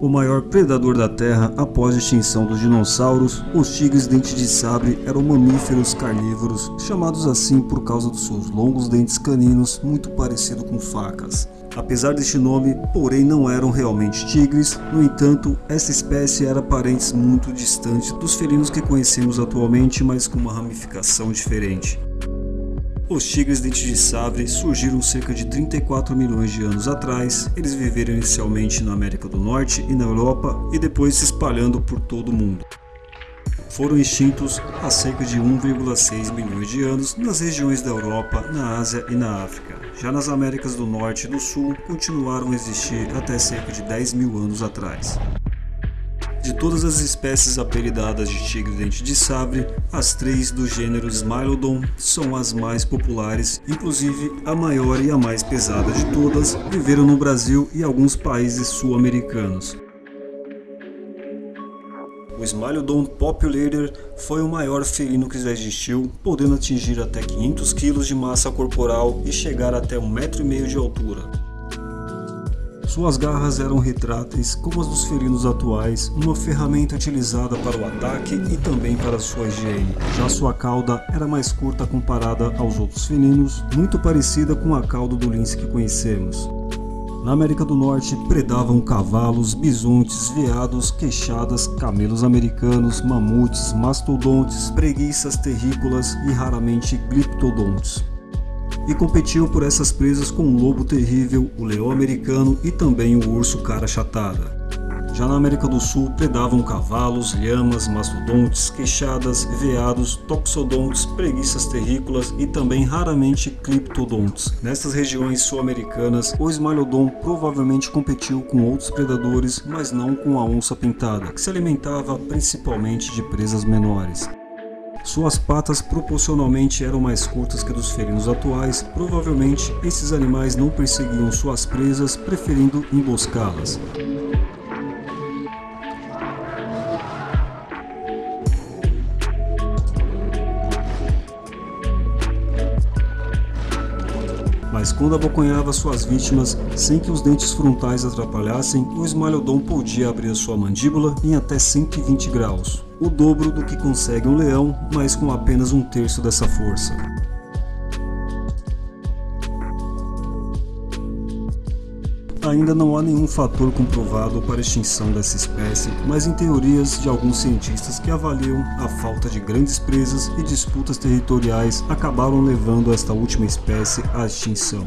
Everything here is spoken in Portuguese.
O maior predador da Terra após a extinção dos dinossauros, os tigres dentes de sabre eram mamíferos carnívoros, chamados assim por causa dos seus longos dentes caninos muito parecido com facas. Apesar deste nome, porém não eram realmente tigres, no entanto, essa espécie era parente muito distante dos felinos que conhecemos atualmente, mas com uma ramificação diferente. Os tigres dentes de sabre surgiram cerca de 34 milhões de anos atrás. Eles viveram inicialmente na América do Norte e na Europa e depois se espalhando por todo o mundo. Foram extintos há cerca de 1,6 milhões de anos nas regiões da Europa, na Ásia e na África. Já nas Américas do Norte e do Sul continuaram a existir até cerca de 10 mil anos atrás. De todas as espécies apelidadas de tigre-dente de sabre, as três do gênero Smilodon são as mais populares, inclusive a maior e a mais pesada de todas viveram no Brasil e alguns países sul-americanos. O Smilodon Populator foi o maior felino que já existiu, podendo atingir até 500 kg de massa corporal e chegar até 1,5 m de altura. Suas garras eram retráteis como as dos felinos atuais, uma ferramenta utilizada para o ataque e também para sua higiene. Já sua cauda era mais curta comparada aos outros felinos, muito parecida com a cauda do lince que conhecemos. Na América do Norte predavam cavalos, bisontes, veados, queixadas, camelos americanos, mamutes, mastodontes, preguiças terrícolas e raramente gliptodontes e competiu por essas presas com o lobo terrível, o leão americano e também o urso cara chatada. Já na América do Sul predavam cavalos, lhamas, mastodontes, queixadas, veados, toxodontes, preguiças terrícolas e também raramente cliptodontes. Nessas regiões sul-americanas, o Smilodon provavelmente competiu com outros predadores, mas não com a onça pintada, que se alimentava principalmente de presas menores. Suas patas proporcionalmente eram mais curtas que dos felinos atuais, provavelmente esses animais não perseguiam suas presas, preferindo emboscá-las. Mas quando abocanhava suas vítimas sem que os dentes frontais atrapalhassem, o Smilodon podia abrir sua mandíbula em até 120 graus, o dobro do que consegue um leão, mas com apenas um terço dessa força. Ainda não há nenhum fator comprovado para a extinção dessa espécie, mas em teorias de alguns cientistas que avaliam a falta de grandes presas e disputas territoriais acabaram levando esta última espécie à extinção.